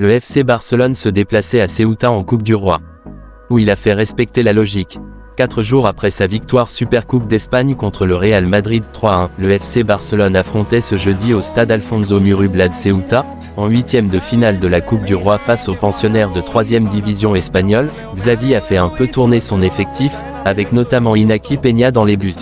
Le FC Barcelone se déplaçait à Ceuta en Coupe du Roi. Où il a fait respecter la logique. Quatre jours après sa victoire Supercoupe d'Espagne contre le Real Madrid 3-1, le FC Barcelone affrontait ce jeudi au stade Alfonso Murubla de Ceuta, en huitième de finale de la Coupe du Roi face aux pensionnaires de 3ème division espagnole, Xavi a fait un peu tourner son effectif, avec notamment Inaki Peña dans les buts.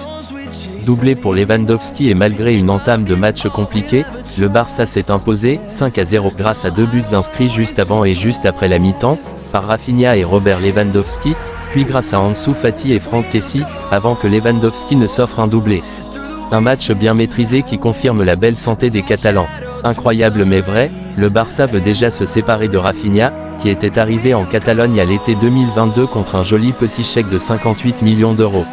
Doublé pour Lewandowski et malgré une entame de match compliquée, le Barça s'est imposé 5 à 0 grâce à deux buts inscrits juste avant et juste après la mi-temps, par Rafinha et Robert Lewandowski, puis grâce à Ansu Fati et Franck Kessi, avant que Lewandowski ne s'offre un doublé. Un match bien maîtrisé qui confirme la belle santé des Catalans. Incroyable mais vrai, le Barça veut déjà se séparer de Rafinha, qui était arrivé en Catalogne à l'été 2022 contre un joli petit chèque de 58 millions d'euros.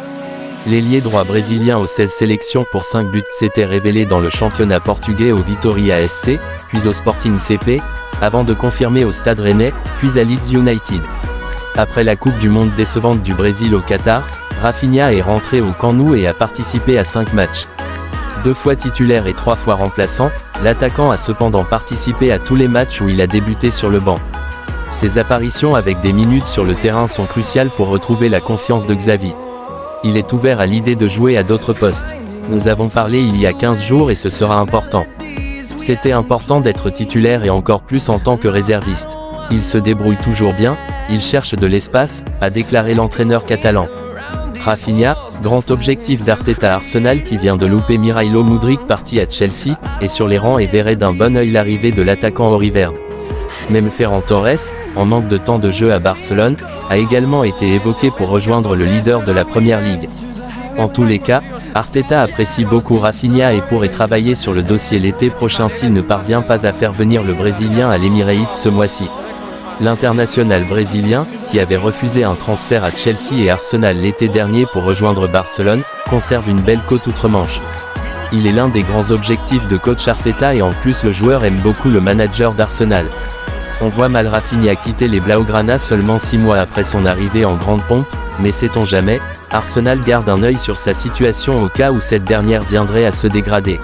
L'ailier droit brésilien aux 16 sélections pour 5 buts s'était révélé dans le championnat portugais au Vitoria SC, puis au Sporting CP, avant de confirmer au Stade Rennais, puis à Leeds United. Après la Coupe du Monde décevante du Brésil au Qatar, Rafinha est rentré au Camp Nou et a participé à 5 matchs. Deux fois titulaire et trois fois remplaçant, l'attaquant a cependant participé à tous les matchs où il a débuté sur le banc. Ses apparitions avec des minutes sur le terrain sont cruciales pour retrouver la confiance de Xavi. Il est ouvert à l'idée de jouer à d'autres postes. Nous avons parlé il y a 15 jours et ce sera important. C'était important d'être titulaire et encore plus en tant que réserviste. Il se débrouille toujours bien, il cherche de l'espace, a déclaré l'entraîneur catalan. Rafinha, grand objectif d'Arteta Arsenal qui vient de louper Mirailo Mudrik parti à Chelsea, est sur les rangs et verrait d'un bon œil l'arrivée de l'attaquant Oriverde. Même Ferran Torres, en manque de temps de jeu à Barcelone, a également été évoqué pour rejoindre le leader de la Première Ligue. En tous les cas, Arteta apprécie beaucoup Rafinha et pourrait travailler sur le dossier l'été prochain s'il ne parvient pas à faire venir le Brésilien à l'Emirates ce mois-ci. L'international brésilien, qui avait refusé un transfert à Chelsea et Arsenal l'été dernier pour rejoindre Barcelone, conserve une belle côte outre-Manche. Il est l'un des grands objectifs de coach Arteta et en plus le joueur aime beaucoup le manager d'Arsenal. On voit mal Rafinha quitter les Blaugrana seulement 6 mois après son arrivée en grande pompe, mais sait-on jamais, Arsenal garde un œil sur sa situation au cas où cette dernière viendrait à se dégrader.